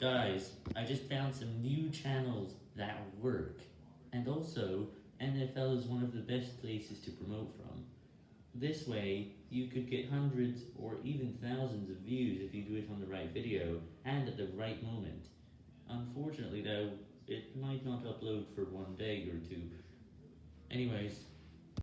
Guys, I just found some new channels that work, and also, NFL is one of the best places to promote from. This way, you could get hundreds or even thousands of views if you do it on the right video, and at the right moment. Unfortunately though, it might not upload for one day or two. Anyways,